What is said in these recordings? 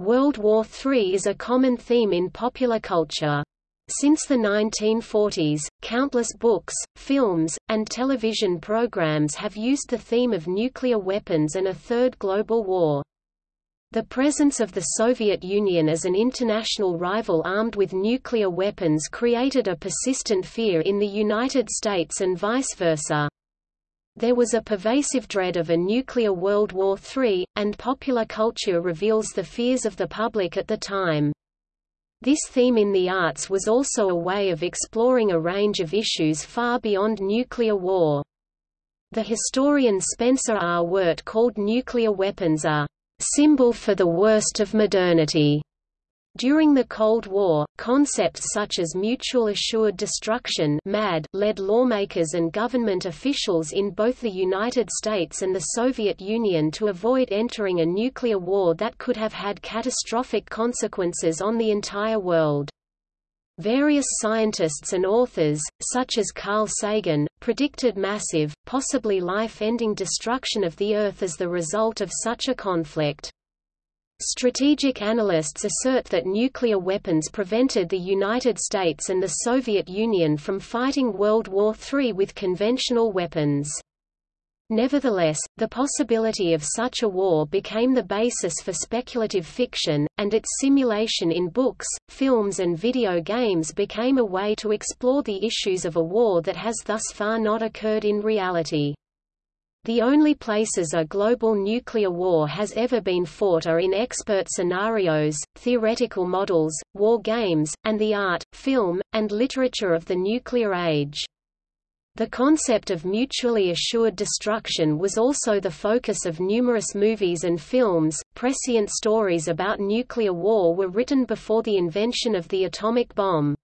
World War III is a common theme in popular culture. Since the 1940s, countless books, films, and television programs have used the theme of nuclear weapons and a third global war. The presence of the Soviet Union as an international rival armed with nuclear weapons created a persistent fear in the United States and vice versa. There was a pervasive dread of a nuclear World War III, and popular culture reveals the fears of the public at the time. This theme in the arts was also a way of exploring a range of issues far beyond nuclear war. The historian Spencer R. Weart called nuclear weapons a symbol for the worst of modernity. During the Cold War, concepts such as mutual assured destruction MAD led lawmakers and government officials in both the United States and the Soviet Union to avoid entering a nuclear war that could have had catastrophic consequences on the entire world. Various scientists and authors, such as Carl Sagan, predicted massive, possibly life-ending destruction of the Earth as the result of such a conflict. Strategic analysts assert that nuclear weapons prevented the United States and the Soviet Union from fighting World War III with conventional weapons. Nevertheless, the possibility of such a war became the basis for speculative fiction, and its simulation in books, films and video games became a way to explore the issues of a war that has thus far not occurred in reality. The only places a global nuclear war has ever been fought are in expert scenarios, theoretical models, war games, and the art, film, and literature of the nuclear age. The concept of mutually assured destruction was also the focus of numerous movies and films. Prescient stories about nuclear war were written before the invention of the atomic bomb.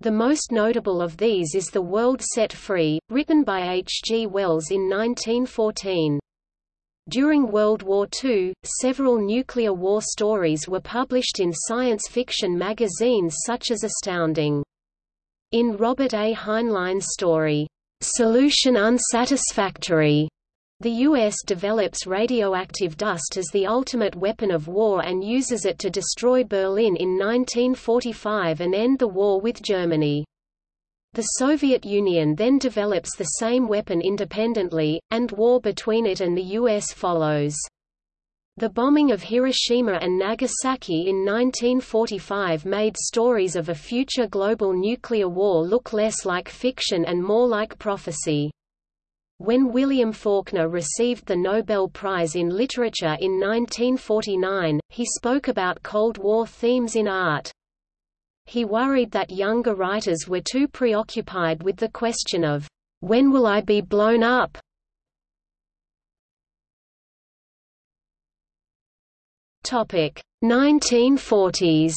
The most notable of these is The World Set Free, written by H. G. Wells in 1914. During World War II, several nuclear war stories were published in science fiction magazines such as Astounding. In Robert A. Heinlein's story, "'Solution Unsatisfactory' The U.S. develops radioactive dust as the ultimate weapon of war and uses it to destroy Berlin in 1945 and end the war with Germany. The Soviet Union then develops the same weapon independently, and war between it and the U.S. follows. The bombing of Hiroshima and Nagasaki in 1945 made stories of a future global nuclear war look less like fiction and more like prophecy. When William Faulkner received the Nobel Prize in Literature in 1949, he spoke about Cold War themes in art. He worried that younger writers were too preoccupied with the question of, "'When will I be blown up?' Topic 1940s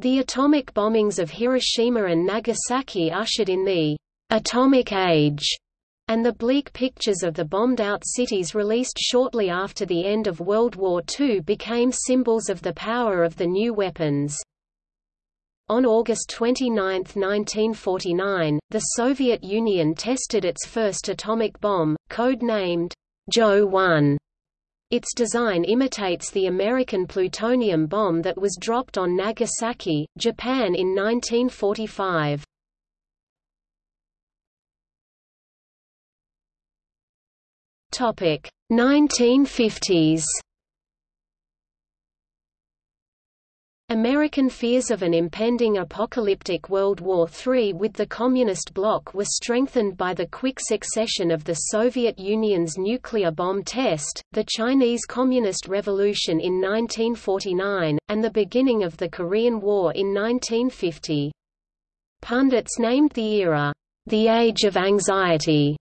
The atomic bombings of Hiroshima and Nagasaki ushered in the «atomic age», and the bleak pictures of the bombed-out cities released shortly after the end of World War II became symbols of the power of the new weapons. On August 29, 1949, the Soviet Union tested its first atomic bomb, code-named Joe 1 its design imitates the American plutonium bomb that was dropped on Nagasaki, Japan in 1945. Topic 1950s American fears of an impending apocalyptic World War III with the Communist bloc were strengthened by the quick succession of the Soviet Union's nuclear bomb test, the Chinese Communist Revolution in 1949, and the beginning of the Korean War in 1950. Pundits named the era, "...the Age of Anxiety",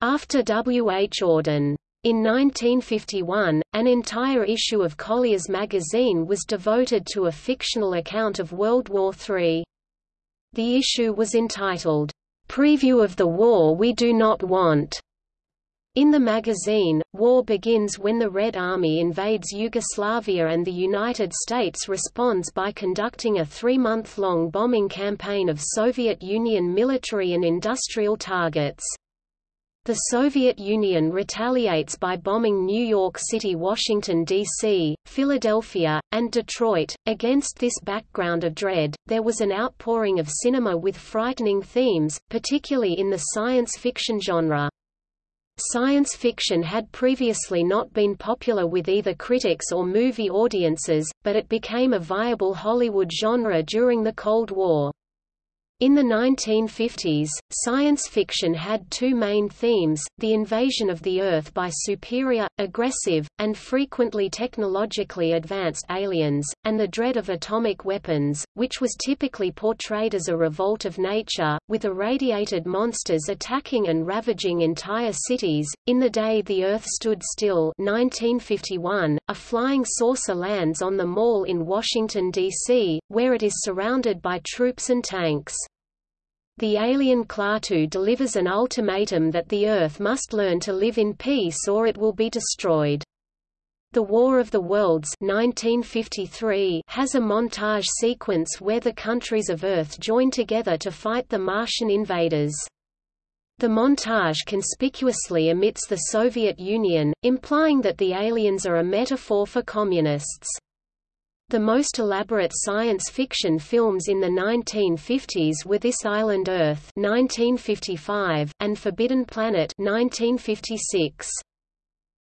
after W. H. Auden. In 1951, an entire issue of Collier's magazine was devoted to a fictional account of World War III. The issue was entitled, "'Preview of the War We Do Not Want' In the magazine, war begins when the Red Army invades Yugoslavia and the United States responds by conducting a three-month-long bombing campaign of Soviet Union military and industrial targets. The Soviet Union retaliates by bombing New York City, Washington, D.C., Philadelphia, and Detroit. Against this background of dread, there was an outpouring of cinema with frightening themes, particularly in the science fiction genre. Science fiction had previously not been popular with either critics or movie audiences, but it became a viable Hollywood genre during the Cold War. In the 1950s, science fiction had two main themes, the invasion of the Earth by superior, aggressive, and frequently technologically advanced aliens, and the dread of atomic weapons, which was typically portrayed as a revolt of nature, with irradiated monsters attacking and ravaging entire cities. In the day the Earth stood still 1951, a flying saucer lands on the Mall in Washington, D.C., where it is surrounded by troops and tanks. The alien Klaatu delivers an ultimatum that the Earth must learn to live in peace or it will be destroyed. The War of the Worlds 1953 has a montage sequence where the countries of Earth join together to fight the Martian invaders. The montage conspicuously omits the Soviet Union, implying that the aliens are a metaphor for communists. The most elaborate science fiction films in the 1950s were This Island Earth 1955 and Forbidden Planet 1956.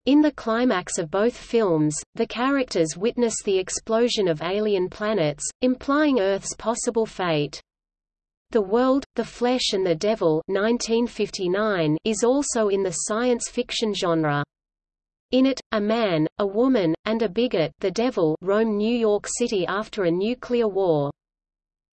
In the climax of both films, the characters witness the explosion of alien planets, implying Earth's possible fate. The World, the Flesh and the Devil 1959 is also in the science fiction genre. In it, a man, a woman, and a bigot the devil roam New York City after a nuclear war.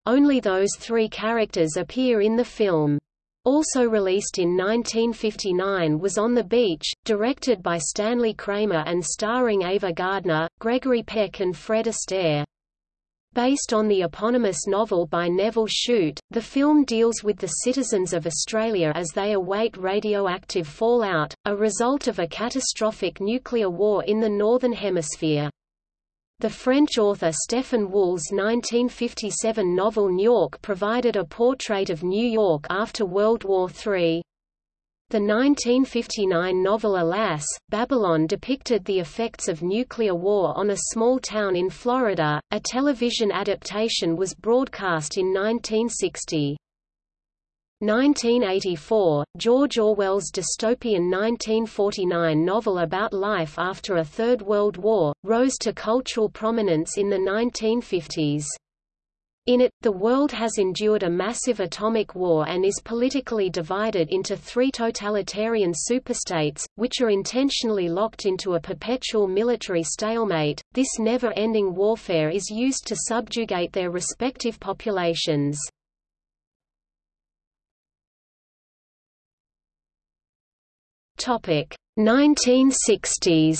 Only those three characters appear in the film. Also released in 1959 was On the Beach, directed by Stanley Kramer and starring Ava Gardner, Gregory Peck and Fred Astaire. Based on the eponymous novel by Nevil Shute, the film deals with the citizens of Australia as they await radioactive fallout, a result of a catastrophic nuclear war in the Northern Hemisphere. The French author Stefan Wul's 1957 novel Niourk provided a portrait of New York after World War III. The 1959 novel Alas, Babylon depicted the effects of nuclear war on a small town in Florida. A television adaptation was broadcast in 1960. 1984, George Orwell's dystopian 1949 novel about life after a Third World War, rose to cultural prominence in the 1950s. In it, the world has endured a massive atomic war and is politically divided into three totalitarian superstates, which are intentionally locked into a perpetual military stalemate. This never ending warfare is used to subjugate their respective populations. Topic 1960s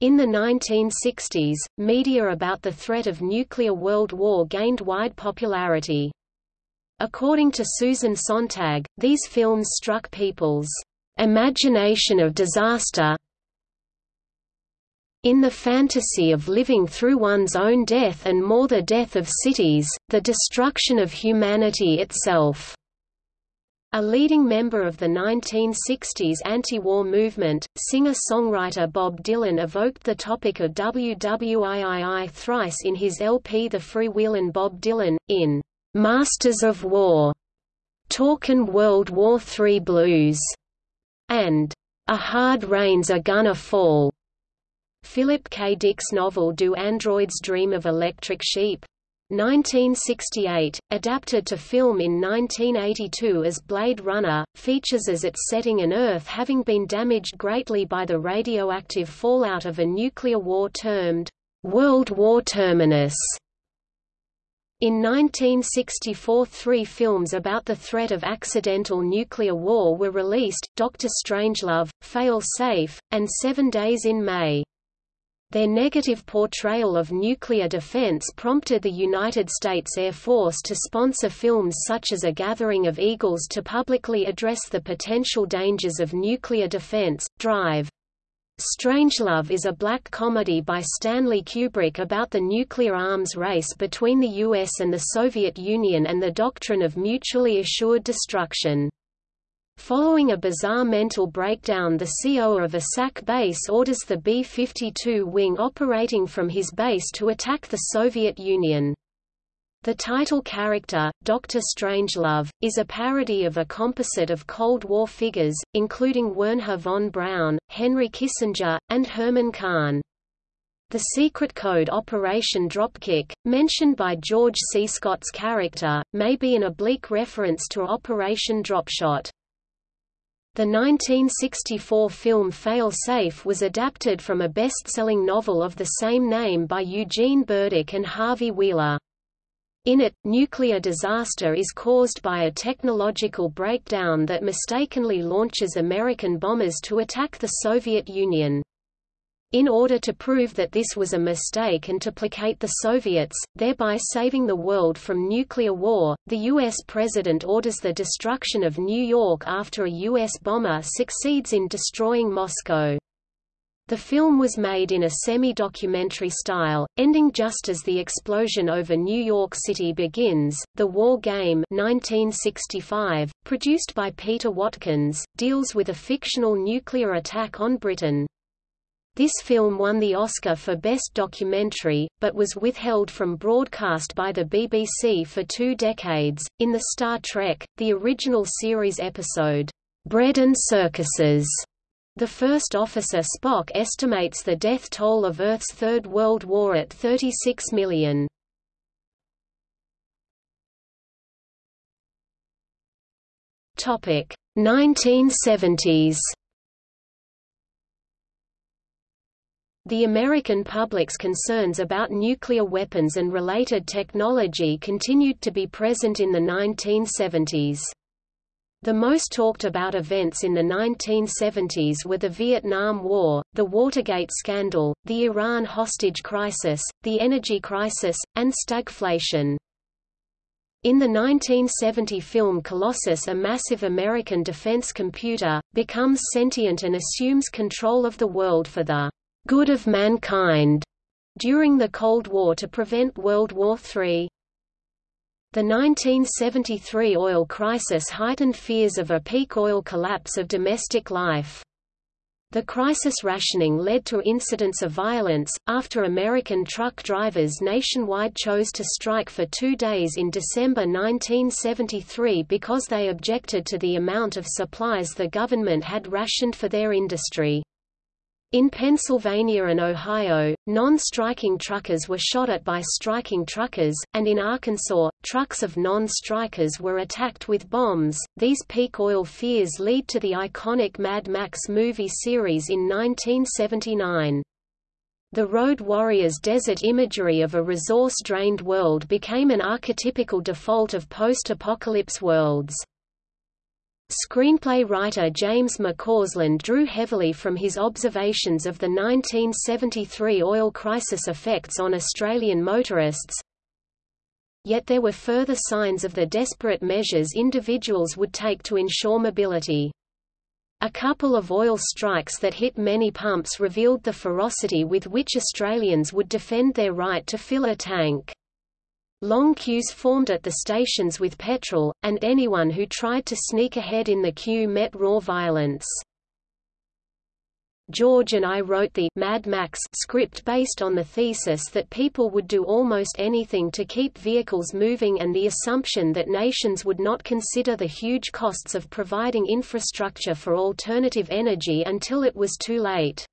In the 1960s, media about the threat of nuclear world war gained wide popularity. According to Susan Sontag, these films struck people's imagination of disaster in the fantasy of living through one's own death and more the death of cities, the destruction of humanity itself. A leading member of the 1960s anti-war movement, singer-songwriter Bob Dylan evoked the topic of WWIII thrice in his LP The Freewheelin' Bob Dylan, in "'Masters of War", "'Talkin' World War III Blues", and "'A Hard Rain's a Gonna Fall". Philip K. Dick's novel Do Androids Dream of Electric Sheep? 1968, adapted to film in 1982 as Blade Runner, features as its setting an Earth having been damaged greatly by the radioactive fallout of a nuclear war termed World War Terminus. In 1964 three films about the threat of accidental nuclear war were released, Doctor Strangelove, Fail Safe, and Seven Days in May. Their negative portrayal of nuclear defense prompted the United States Air Force to sponsor films such as A Gathering of Eagles to publicly address the potential dangers of nuclear defense. Dr. Strangelove is a black comedy by Stanley Kubrick about the nuclear arms race between the US and the Soviet Union and the doctrine of mutually assured destruction. Following a bizarre mental breakdown the CO of a SAC base orders the B-52 wing operating from his base to attack the Soviet Union. The title character, Dr. Strangelove, is a parody of a composite of Cold War figures, including Wernher von Braun, Henry Kissinger, and Herman Kahn. The secret code Operation Dropkick, mentioned by George C. Scott's character, may be an oblique reference to Operation Dropshot. The 1964 film Fail Safe was adapted from a best-selling novel of the same name by Eugene Burdick and Harvey Wheeler. In it, nuclear disaster is caused by a technological breakdown that mistakenly launches American bombers to attack the Soviet Union. In order to prove that this was a mistake and to placate the Soviets, thereby saving the world from nuclear war, the U.S. president orders the destruction of New York after a U.S. bomber succeeds in destroying Moscow. The film was made in a semi-documentary style, ending just as the explosion over New York City begins. The War Game 1965, produced by Peter Watkins, deals with a fictional nuclear attack on Britain. This film won the Oscar for Best Documentary, but was withheld from broadcast by the BBC for two decades. In the Star Trek, the original series episode, Bread and Circuses, the first officer Spock estimates the death toll of Earth's Third World War at 36 million. Topic 1970s. The American public's concerns about nuclear weapons and related technology continued to be present in the 1970s. The most talked about events in the 1970s were the Vietnam War, the Watergate scandal, the Iran hostage crisis, the energy crisis, and stagflation. In the 1970 film Colossus a massive American defense computer, becomes sentient and assumes control of the world for the good of mankind during the Cold War to prevent World War III. The 1973 oil crisis heightened fears of a peak oil collapse of domestic life. The crisis rationing led to incidents of violence, after American truck drivers nationwide chose to strike for two days in December 1973 because they objected to the amount of supplies the government had rationed for their industry. In Pennsylvania and Ohio, non-striking truckers were shot at by striking truckers, and in Arkansas, trucks of non-strikers were attacked with bombs. These peak oil fears lead to the iconic Mad Max movie series in 1979. The Road Warrior's desert imagery of a resource-drained world became an archetypical default of post-apocalypse worlds. Screenplay writer James McCausland drew heavily from his observations of the 1973 oil crisis effects on Australian motorists, Yet there were further signs of the desperate measures individuals would take to ensure mobility. A couple of oil strikes that hit many pumps revealed the ferocity with which Australians would defend their right to fill a tank. Long queues formed at the stations with petrol, and anyone who tried to sneak ahead in the queue met raw violence. George and I wrote the Mad Max script based on the thesis that people would do almost anything to keep vehicles moving and the assumption that nations would not consider the huge costs of providing infrastructure for alternative energy until it was too late.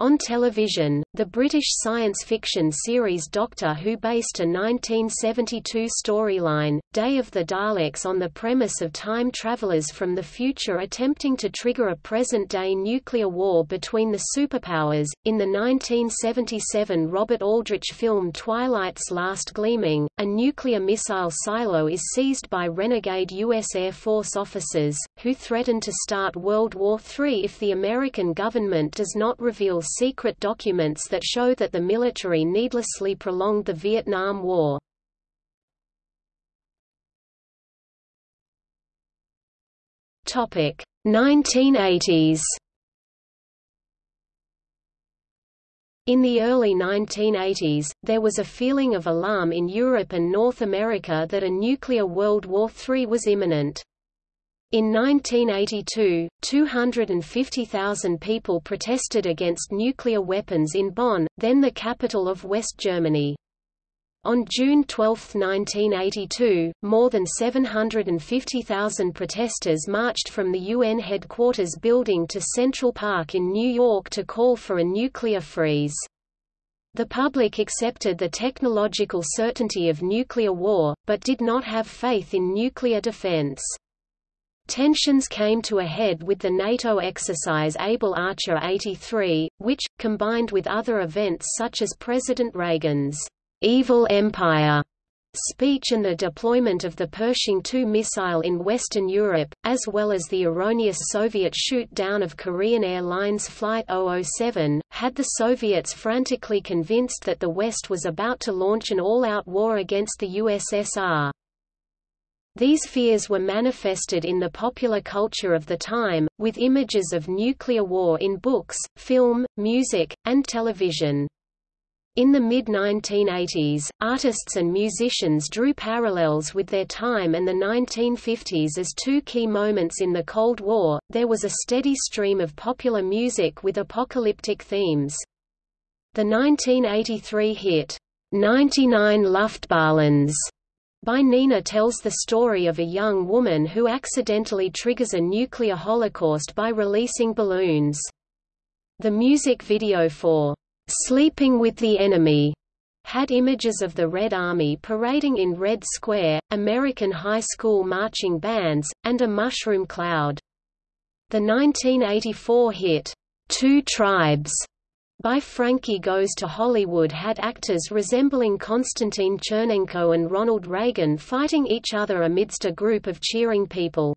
On television, the British science fiction series Doctor Who based a 1972 storyline, Day of the Daleks on the premise of time travelers from the future attempting to trigger a present-day nuclear war between the superpowers. In the 1977 Robert Aldrich film Twilight's Last Gleaming, a nuclear missile silo is seized by renegade U.S. Air Force officers, who threaten to start World War III if the American government does not reveal secret documents that show that the military needlessly prolonged the Vietnam War. Topic 1980s In the early 1980s, there was a feeling of alarm in Europe and North America that a nuclear World War III was imminent. In 1982, 250,000 people protested against nuclear weapons in Bonn, then the capital of West Germany. On June 12, 1982, more than 750,000 protesters marched from the UN headquarters building to Central Park in New York to call for a nuclear freeze. The public accepted the technological certainty of nuclear war, but did not have faith in nuclear defense. Tensions came to a head with the NATO exercise Able Archer 83, which, combined with other events such as President Reagan's Evil Empire speech and the deployment of the Pershing II missile in Western Europe, as well as the erroneous Soviet shoot-down of Korean Airlines Flight 007, had the Soviets frantically convinced that the West was about to launch an all-out war against the USSR. These fears were manifested in the popular culture of the time, with images of nuclear war in books, film, music, and television. In the mid-1980s, artists and musicians drew parallels with their time and the 1950s as two key moments in the Cold War. There was a steady stream of popular music with apocalyptic themes. The 1983 hit, 99 Luftballons by Nena tells the story of a young woman who accidentally triggers a nuclear holocaust by releasing balloons. The music video for "'Sleeping with the Enemy' had images of the Red Army parading in Red Square, American high school marching bands, and a mushroom cloud. The 1984 hit, Two Tribes by Frankie Goes to Hollywood had actors resembling Konstantin Chernenko and Ronald Reagan fighting each other amidst a group of cheering people.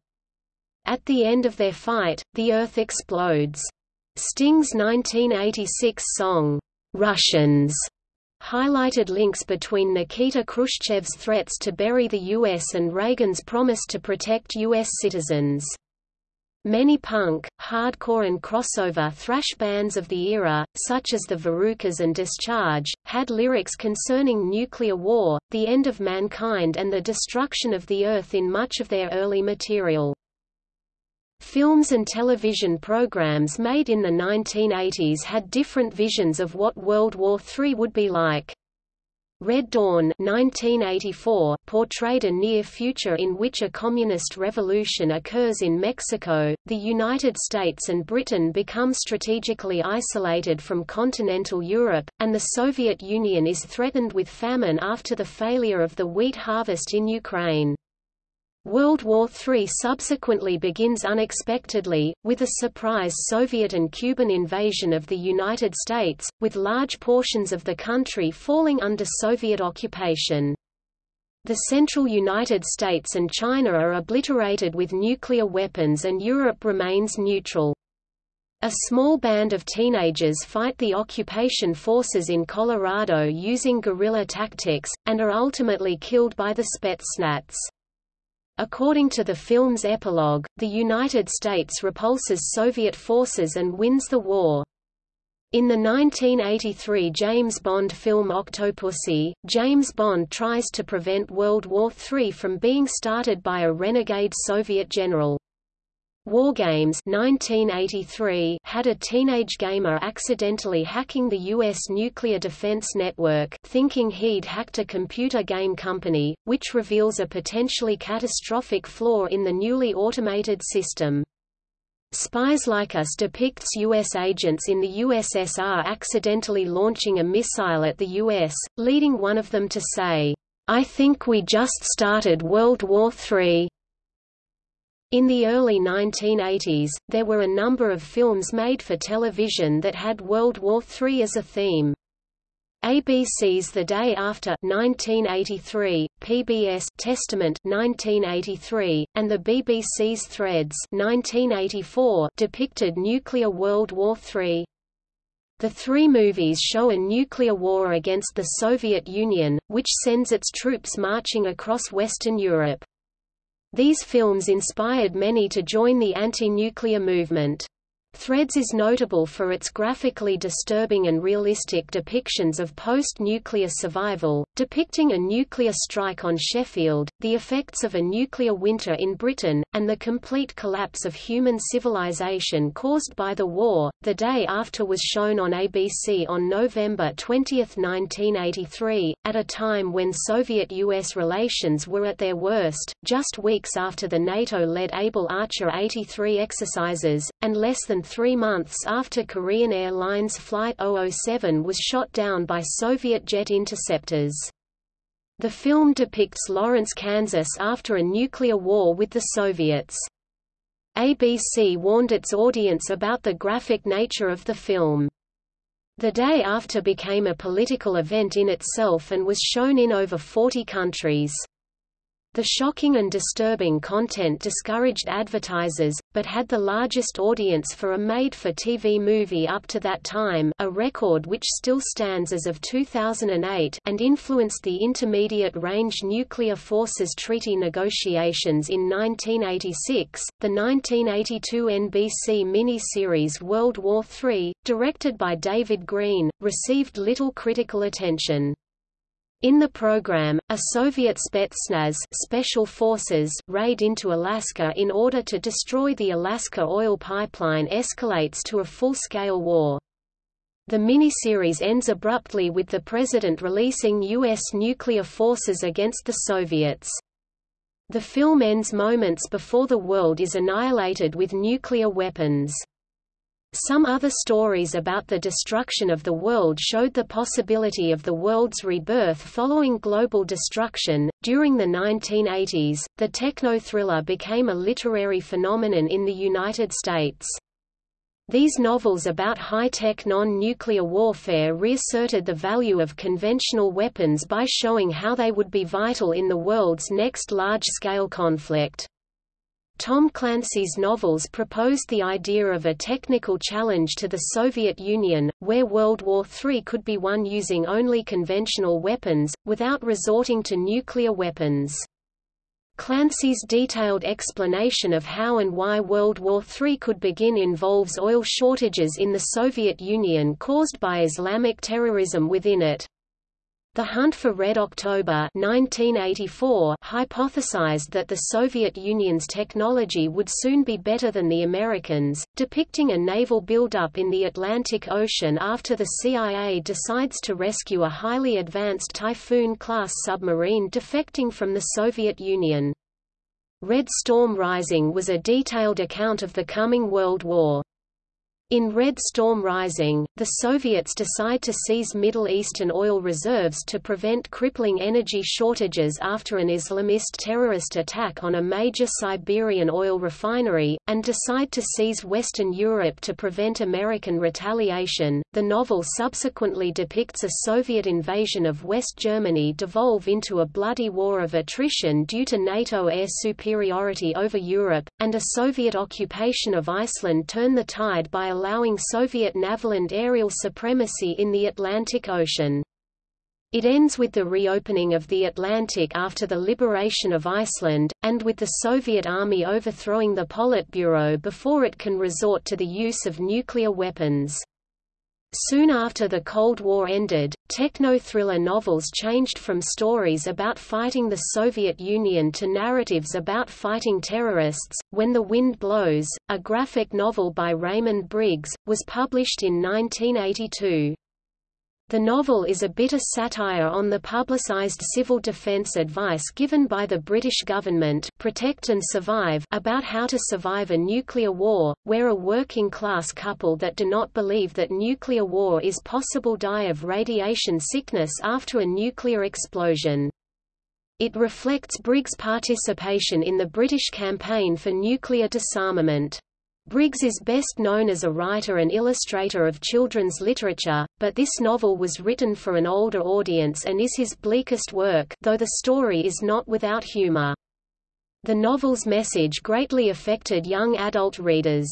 At the end of their fight, the Earth explodes. Sting's 1986 song, Russians, highlighted links between Nikita Khrushchev's threats to bury the U.S. and Reagan's promise to protect U.S. citizens. Many punk, hardcore and crossover thrash bands of the era, such as the Varukers and Discharge, had lyrics concerning nuclear war, the end of mankind and the destruction of the Earth in much of their early material. Films and television programs made in the 1980s had different visions of what World War III would be like. Red Dawn 1984 portrayed a near future in which a communist revolution occurs in Mexico, the United States and Britain become strategically isolated from continental Europe, and the Soviet Union is threatened with famine after the failure of the wheat harvest in Ukraine. World War III subsequently begins unexpectedly, with a surprise Soviet and Cuban invasion of the United States, with large portions of the country falling under Soviet occupation. The central United States and China are obliterated with nuclear weapons and Europe remains neutral. A small band of teenagers fight the occupation forces in Colorado using guerrilla tactics, and are ultimately killed by the Spetsnaz. According to the film's epilogue, the United States repulses Soviet forces and wins the war. In the 1983 James Bond film Octopussy, James Bond tries to prevent World War III from being started by a renegade Soviet general. Wargames 1983 had a teenage gamer accidentally hacking the U.S. nuclear defense network thinking he'd hacked a computer game company, which reveals a potentially catastrophic flaw in the newly automated system. Spies Like Us depicts U.S. agents in the USSR accidentally launching a missile at the U.S., leading one of them to say, I think we just started World War III. In the early 1980s, there were a number of films made for television that had World War III as a theme. ABC's The Day After 1983, PBS Testament 1983, and the BBC's Threads 1984 depicted nuclear World War III. The three movies show a nuclear war against the Soviet Union, which sends its troops marching across Western Europe. These films inspired many to join the anti-nuclear movement. Threads is notable for its graphically disturbing and realistic depictions of post-nuclear survival, depicting a nuclear strike on Sheffield, the effects of a nuclear winter in Britain, and the complete collapse of human civilization caused by the war. The day after was shown on ABC on November 20, 1983, at a time when Soviet-US relations were at their worst, just weeks after the NATO-led Able Archer 83 exercises, and less three months after Korean Airlines Flight 007 was shot down by Soviet jet interceptors. The film depicts Lawrence, Kansas after a nuclear war with the Soviets. ABC warned its audience about the graphic nature of the film. The day after became a political event in itself and was shown in over 40 countries. The shocking and disturbing content discouraged advertisers, but had the largest audience for a made-for-TV movie up to that time a record which still stands as of 2008 and influenced the Intermediate-Range Nuclear Forces Treaty negotiations in 1986. The 1982 NBC miniseries World War III, directed by David Greene, received little critical attention. In the program, a Soviet Spetsnaz special forces raid into Alaska in order to destroy the Alaska oil pipeline escalates to a full-scale war. The miniseries ends abruptly with the president releasing U.S. nuclear forces against the Soviets. The film ends moments before the world is annihilated with nuclear weapons. Some other stories about the destruction of the world showed the possibility of the world's rebirth following global destruction. During the 1980s, the techno thriller became a literary phenomenon in the United States. These novels about high-tech non-nuclear warfare reasserted the value of conventional weapons by showing how they would be vital in the world's next large-scale conflict. Tom Clancy's novels proposed the idea of a technical challenge to the Soviet Union, where World War III could be won using only conventional weapons, without resorting to nuclear weapons. Clancy's detailed explanation of how and why World War III could begin involves oil shortages in the Soviet Union caused by Islamic terrorism within it. The Hunt for Red October 1984 hypothesized that the Soviet Union's technology would soon be better than the Americans, depicting a naval buildup in the Atlantic Ocean after the CIA decides to rescue a highly advanced Typhoon-class submarine defecting from the Soviet Union. Red Storm Rising was a detailed account of the coming World War. In Red Storm Rising, the Soviets decide to seize Middle Eastern oil reserves to prevent crippling energy shortages after an Islamist terrorist attack on a major Siberian oil refinery, and decide to seize Western Europe to prevent American retaliation. The novel subsequently depicts a Soviet invasion of West Germany devolve into a bloody war of attrition due to NATO air superiority over Europe, and a Soviet occupation of Iceland turn the tide by allowing Soviet naval and aerial supremacy in the Atlantic Ocean. It ends with the reopening of the Atlantic after the liberation of Iceland, and with the Soviet Army overthrowing the Politburo before it can resort to the use of nuclear weapons. Soon after the Cold War ended, techno-thriller novels changed from stories about fighting the Soviet Union to narratives about fighting terrorists. When the Wind Blows, a graphic novel by Raymond Briggs, was published in 1982. The novel is a bitter satire on the publicized civil defense advice given by the British government Protect and Survive about how to survive a nuclear war, where a working-class couple that do not believe that nuclear war is possible die of radiation sickness after a nuclear explosion. It reflects Briggs' participation in the British campaign for nuclear disarmament. Briggs is best known as a writer and illustrator of children's literature, but this novel was written for an older audience and is his bleakest work though the story is not without humor. The novel's message greatly affected young adult readers.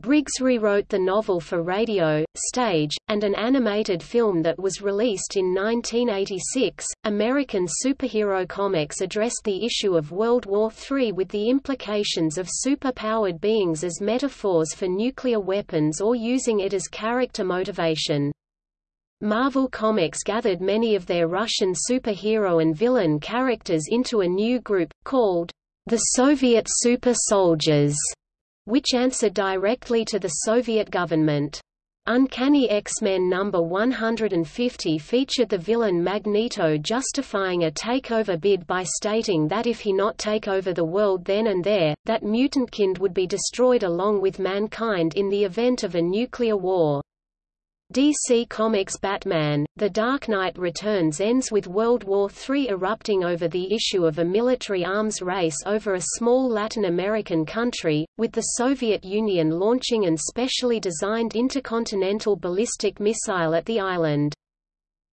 Briggs rewrote the novel for radio, stage, and an animated film that was released in 1986. American superhero comics addressed the issue of World War III with the implications of super-powered beings as metaphors for nuclear weapons or using it as character motivation. Marvel Comics gathered many of their Russian superhero and villain characters into a new group, called the Soviet Super Soldiers which answered directly to the Soviet government. Uncanny X-Men number 150 featured the villain Magneto justifying a takeover bid by stating that if he not take over the world then and there, that mutantkind would be destroyed along with mankind in the event of a nuclear war. DC Comics Batman, The Dark Knight Returns ends with World War III erupting over the issue of a military arms race over a small Latin American country, with the Soviet Union launching an specially designed intercontinental ballistic missile at the island.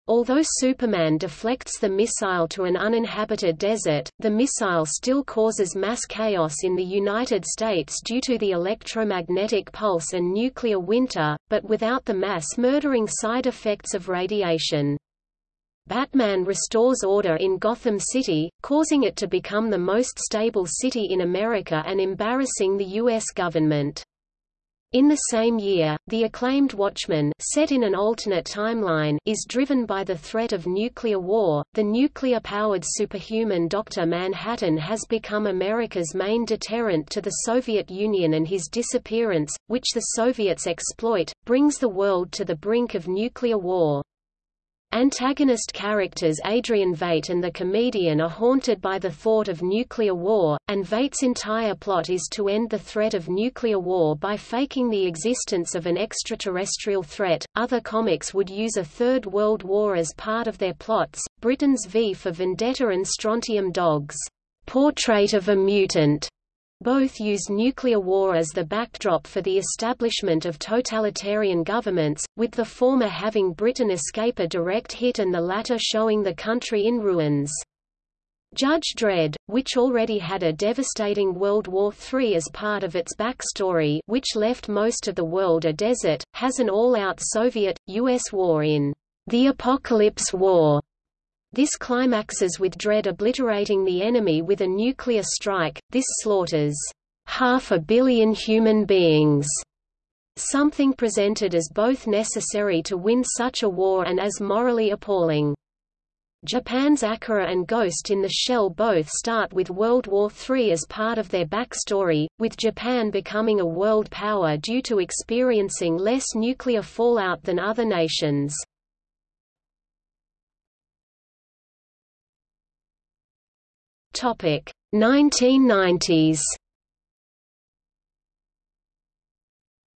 Although Superman deflects the missile to an uninhabited desert, the missile still causes mass chaos in the United States due to the electromagnetic pulse and nuclear winter, but without the mass-murdering side effects of radiation. Batman restores order in Gotham City, causing it to become the most stable city in America and embarrassing the U.S. government. In the same year, the acclaimed Watchmen, set in an alternate timeline, is driven by the threat of nuclear war. The nuclear-powered superhuman Dr. Manhattan has become America's main deterrent to the Soviet Union and his disappearance, which the Soviets exploit, brings the world to the brink of nuclear war. Antagonist characters Adrian Veidt and the comedian are haunted by the thought of nuclear war, and Veidt's entire plot is to end the threat of nuclear war by faking the existence of an extraterrestrial threat. Other comics would use a Third World War as part of their plots. Britain's V for Vendetta and Strontium Dogs, Portrait of a Mutant, both use nuclear war as the backdrop for the establishment of totalitarian governments, with the former having Britain escape a direct hit and the latter showing the country in ruins. Judge Dredd, which already had a devastating World War III as part of its backstory which left most of the world a desert, has an all-out Soviet-US war in The Apocalypse War, this climaxes with Dredd obliterating the enemy with a nuclear strike, this slaughters half a billion human beings, something presented as both necessary to win such a war and as morally appalling. Japan's Akira and Ghost in the Shell both start with World War III as part of their backstory, with Japan becoming a world power due to experiencing less nuclear fallout than other nations. Topic 1990s.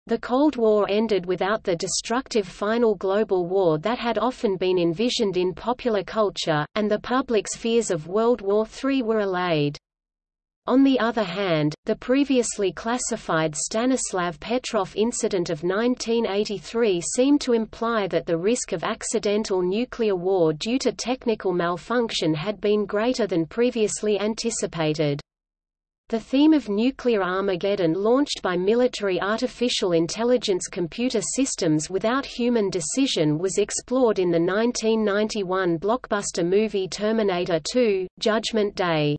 The Cold War ended without the destructive final global war that had often been envisioned in popular culture, and the public's fears of World War III were allayed. On the other hand, the previously classified Stanislav Petrov incident of 1983 seemed to imply that the risk of accidental nuclear war due to technical malfunction had been greater than previously anticipated. The theme of nuclear Armageddon launched by military artificial intelligence computer systems without human decision was explored in the 1991 blockbuster movie Terminator 2, Judgment Day.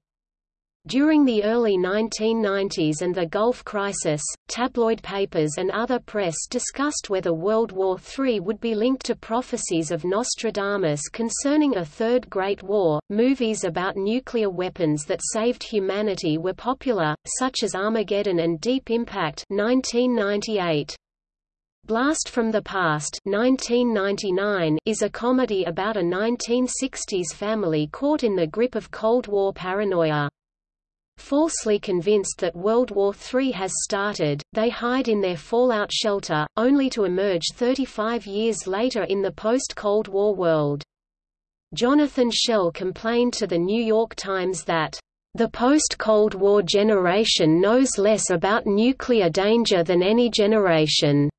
During the early 1990s and the Gulf Crisis, tabloid papers and other press discussed whether World War III would be linked to prophecies of Nostradamus concerning a Third Great War. Movies about nuclear weapons that saved humanity were popular, such as Armageddon and Deep Impact 1998. Blast from the Past 1999 is a comedy about a 1960s family caught in the grip of Cold War paranoia. Falsely convinced that World War III has started, they hide in their fallout shelter, only to emerge 35 years later in the post-Cold War world. Jonathan Schell complained to The New York Times that, "...the post-Cold War generation knows less about nuclear danger than any generation."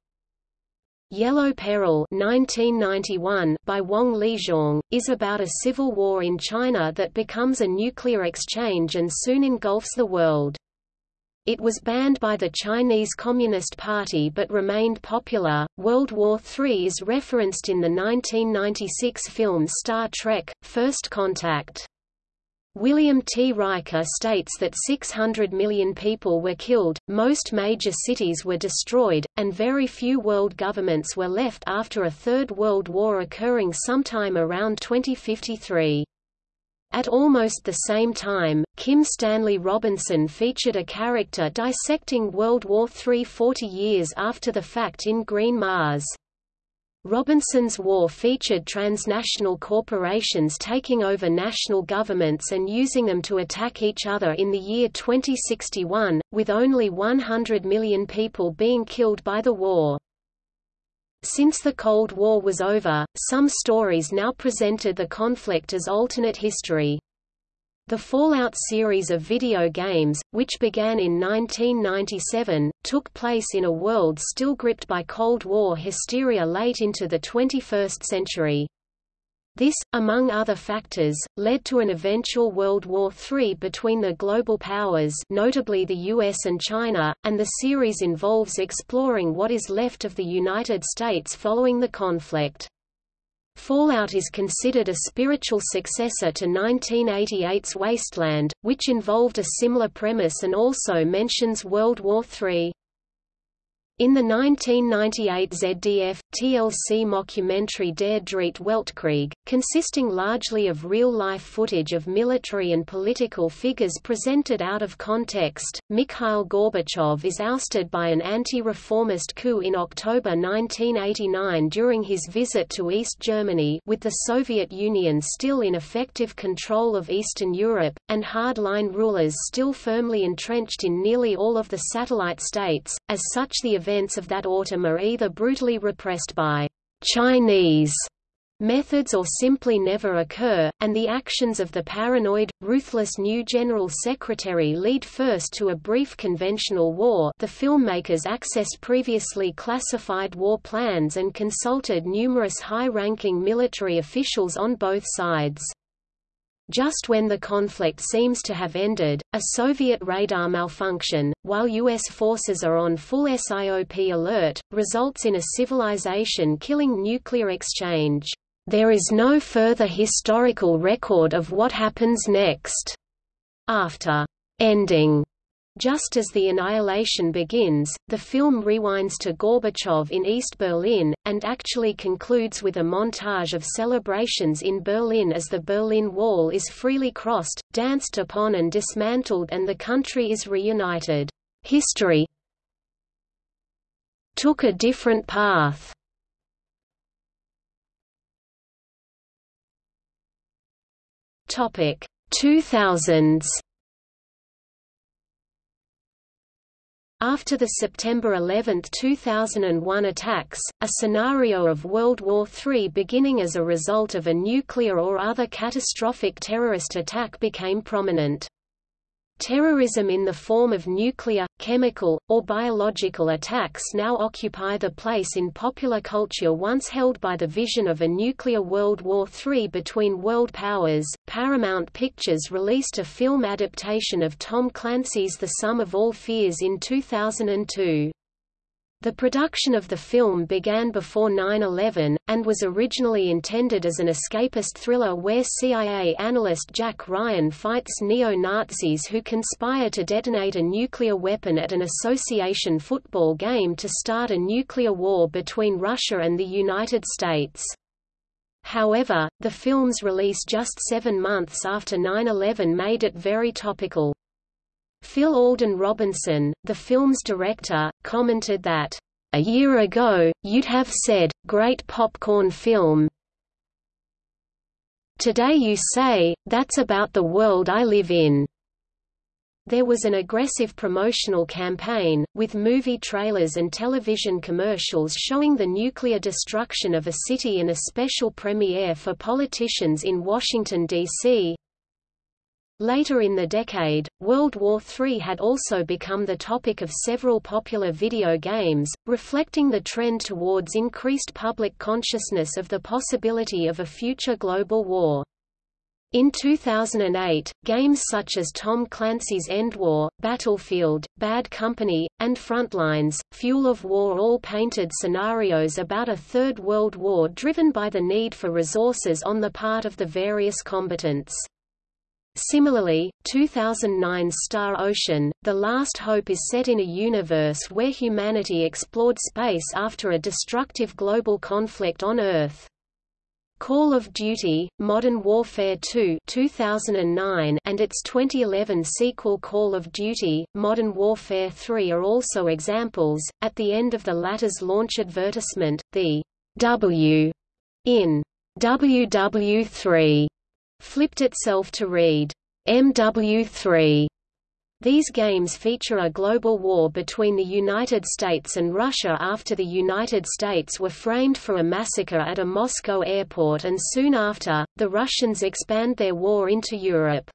Yellow Peril 1991 by Wang Lixiong, is about a civil war in China that becomes a nuclear exchange and soon engulfs the world. it was banned by the Chinese Communist Party but remained popular. World War III is referenced in the 1996 film Star Trek First Contact. William T. Riker states that 600 million people were killed, most major cities were destroyed, and very few world governments were left after a Third World War occurring sometime around 2053. At almost the same time, Kim Stanley Robinson featured a character dissecting World War III 40 years after the fact in Green Mars. Robinson's war featured transnational corporations taking over national governments and using them to attack each other in the year 2061, with only 100 million people being killed by the war. Since the Cold War was over, some stories now presented the conflict as alternate history. The Fallout series of video games, which began in 1997, took place in a world still gripped by Cold War hysteria late into the 21st century. This, among other factors, led to an eventual World War III between the global powers notably the US and China, and the series involves exploring what is left of the United States following the conflict. Fallout is considered a spiritual successor to 1988's Wasteland, which involved a similar premise and also mentions World War III. In the 1998 ZDF, TLC mockumentary Der Dritte Weltkrieg, consisting largely of real-life footage of military and political figures presented out of context, Mikhail Gorbachev is ousted by an anti-reformist coup in October 1989 during his visit to East Germany with the Soviet Union still in effective control of Eastern Europe, and hardline rulers still firmly entrenched in nearly all of the satellite states. As such the events of that autumn are either brutally repressed by Chinese methods or simply never occur, and the actions of the paranoid, ruthless new General Secretary lead first to a brief conventional war the filmmakers accessed previously classified war plans and consulted numerous high-ranking military officials on both sides. Just when the conflict seems to have ended, a Soviet radar malfunction, while U.S. forces are on full SIOP alert, results in a civilization-killing nuclear exchange. There is no further historical record of what happens next. After ending just as the annihilation begins, the film rewinds to Gorbachev in East Berlin, and actually concludes with a montage of celebrations in Berlin as the Berlin Wall is freely crossed, danced upon and dismantled and the country is reunited. History took a different path. Topic 2000s After the September 11, 2001 attacks, a scenario of World War III beginning as a result of a nuclear or other catastrophic terrorist attack became prominent. Terrorism in the form of nuclear, chemical, or biological attacks now occupy the place in popular culture once held by the vision of a nuclear World War III between world powers. Paramount Pictures released a film adaptation of Tom Clancy's The Sum of All Fears in 2002. The production of the film began before 9-11, and was originally intended as an escapist thriller where CIA analyst Jack Ryan fights neo-Nazis who conspire to detonate a nuclear weapon at an association football game to start a nuclear war between Russia and the United States. However, the film's release just seven months after 9-11 made it very topical. Phil Alden Robinson, the film's director, commented that, "...a year ago, you'd have said, great popcorn film. Today you say, that's about the world I live in." There was an aggressive promotional campaign, with movie trailers and television commercials showing the nuclear destruction of a city and a special premiere for politicians in Washington, D.C. Later in the decade, World War III had also become the topic of several popular video games, reflecting the trend towards increased public consciousness of the possibility of a future global war. In 2008, games such as Tom Clancy's Endwar, Battlefield, Bad Company, and Frontlines, Fuel of War all painted scenarios about a Third World War driven by the need for resources on the part of the various combatants. Similarly, 2009's Star Ocean, The Last Hope is set in a universe where humanity explored space after a destructive global conflict on Earth. Call of Duty, Modern Warfare 2 2009 and its 2011 sequel Call of Duty, Modern Warfare 3 are also examples. At the end of the latter's launch advertisement, the W in WW3 flipped itself to read MW3 these games feature a global war between the United States and Russia after the United States were framed for a massacre at a Moscow airport and soon after, the Russians expand their war into Europe.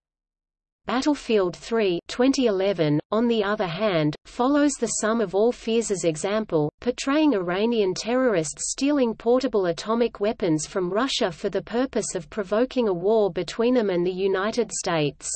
Battlefield 3 2011, on the other hand, follows the Sum of All Fears' example, portraying Iranian terrorists stealing portable atomic weapons from Russia for the purpose of provoking a war between them and the United States.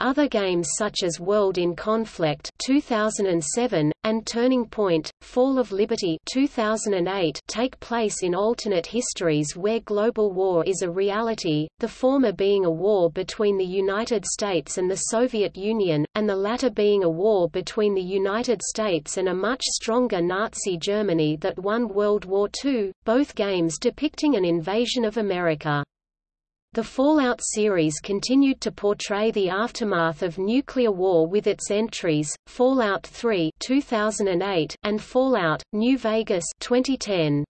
Other games such as World in Conflict 2007, and Turning Point, Fall of Liberty 2008 take place in alternate histories where global war is a reality, the former being a war between the United States and the Soviet Union, and the latter being a war between the United States and a much stronger Nazi Germany that won World War II, both games depicting an invasion of America. The Fallout series continued to portray the aftermath of nuclear war with its entries, Fallout 3 2008 and Fallout, New Vegas 2010.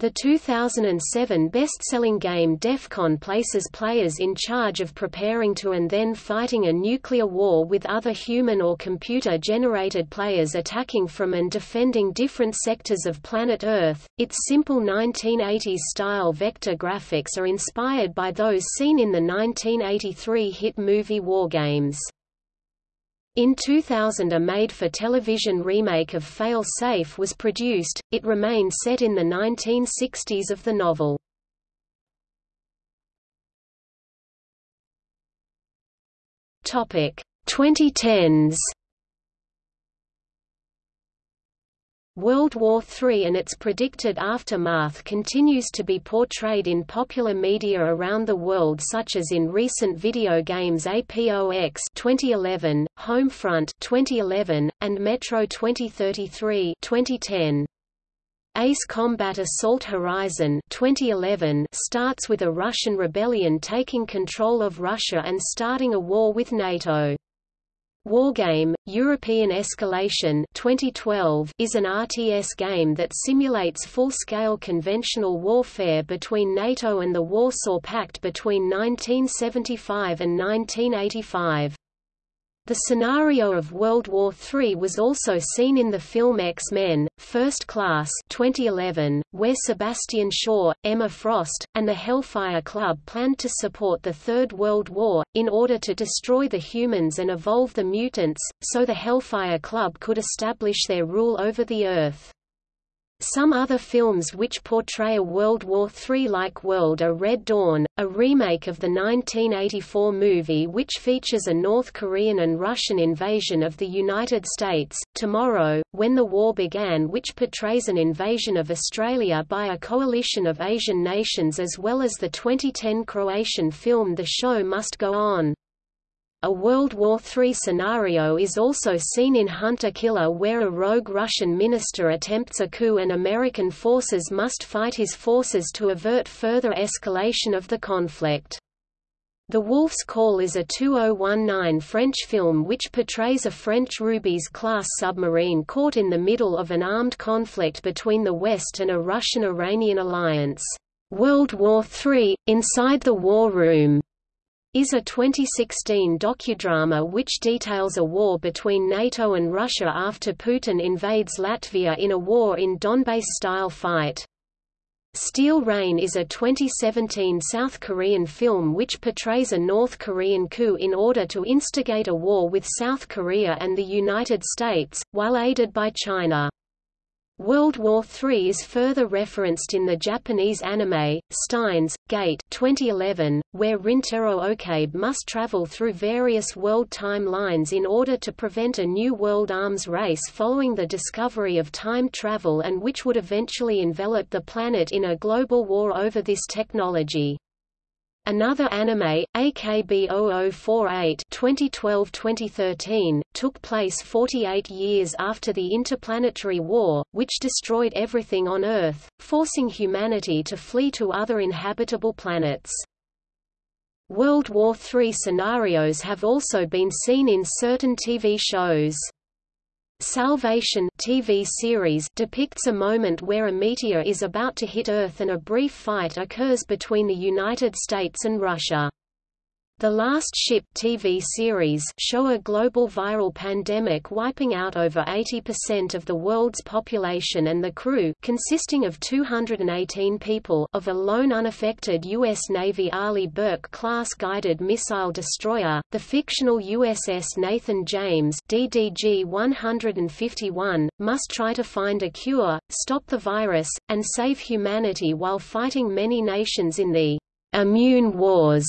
The 2007 best-selling game DEFCON places players in charge of preparing to and then fighting a nuclear war with other human or computer-generated players attacking from and defending different sectors of planet Earth. Its simple 1980s-style vector graphics are inspired by those seen in the 1983 hit movie War Games. In 2000 a made-for-television remake of Fail Safe was produced, it remained set in the 1960s of the novel. Topic 2010s World War III and its predicted aftermath continues to be portrayed in popular media around the world such as in recent video games APOX 2011, Homefront 2011, and Metro 2033 2010. Ace Combat Assault Horizon 2011 starts with a Russian rebellion taking control of Russia and starting a war with NATO. Wargame, European Escalation 2012 is an RTS game that simulates full-scale conventional warfare between NATO and the Warsaw Pact between 1975 and 1985. The scenario of World War III was also seen in the film X-Men, First Class 2011, where Sebastian Shaw, Emma Frost, and the Hellfire Club planned to support the Third World War, in order to destroy the humans and evolve the mutants, so the Hellfire Club could establish their rule over the Earth. Some other films which portray a World War III-like world are Red Dawn, a remake of the 1984 movie which features a North Korean and Russian invasion of the United States, Tomorrow, When the War Began which portrays an invasion of Australia by a coalition of Asian nations as well as the 2010 Croatian film The Show Must Go On. A World War III scenario is also seen in Hunter Killer where a rogue Russian minister attempts a coup and American forces must fight his forces to avert further escalation of the conflict. The Wolf's Call is a 2019 French film which portrays a French Rubis-class submarine caught in the middle of an armed conflict between the West and a Russian-Iranian alliance. World War III, Inside the War Room is a 2016 docudrama which details a war between NATO and Russia after Putin invades Latvia in a war in Donbass-style fight. Steel Rain is a 2017 South Korean film which portrays a North Korean coup in order to instigate a war with South Korea and the United States, while aided by China. World War III is further referenced in the Japanese anime, Steins, Gate 2011, where Rintaro Okabe must travel through various world time lines in order to prevent a new world arms race following the discovery of time travel and which would eventually envelop the planet in a global war over this technology. Another anime, AKB 0048 2012-2013, took place 48 years after the Interplanetary War, which destroyed everything on Earth, forcing humanity to flee to other inhabitable planets. World War III scenarios have also been seen in certain TV shows. Salvation TV series depicts a moment where a meteor is about to hit Earth and a brief fight occurs between the United States and Russia. The Last Ship TV series show a global viral pandemic wiping out over 80% of the world's population and the crew consisting of 218 people of a lone unaffected U.S. Navy Arleigh Burke-class guided missile destroyer, the fictional USS Nathan James DDG-151, must try to find a cure, stop the virus, and save humanity while fighting many nations in the «immune wars»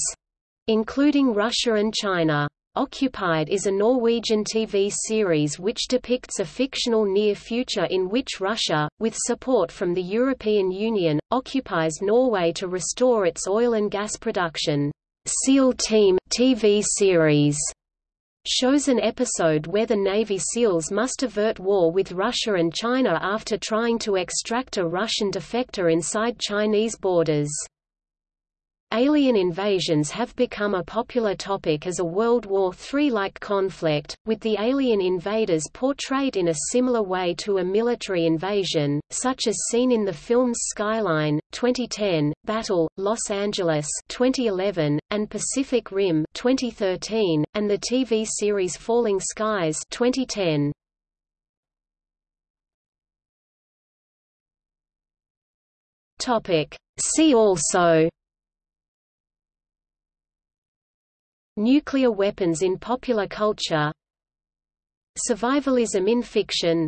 including Russia and China. Occupied is a Norwegian TV series which depicts a fictional near future in which Russia, with support from the European Union, occupies Norway to restore its oil and gas production. SEAL Team TV series shows an episode where the Navy SEALs must avert war with Russia and China after trying to extract a Russian defector inside Chinese borders. Alien invasions have become a popular topic as a World War III-like conflict, with the alien invaders portrayed in a similar way to a military invasion, such as seen in the films Skyline 2010, Battle, Los Angeles 2011, and Pacific Rim 2013, and the TV series Falling Skies 2010. Topic. See also Nuclear weapons in popular culture. Survivalism in fiction